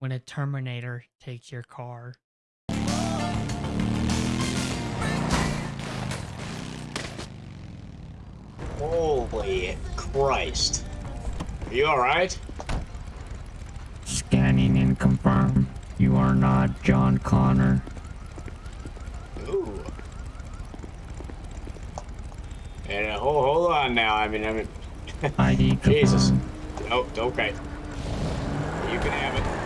when a Terminator takes your car. Holy Christ. Are you alright? Scanning and confirm. You are not John Connor. Ooh. And uh, hold, hold on now. I mean, I mean, ID. Jesus. Oh, okay. You can have it.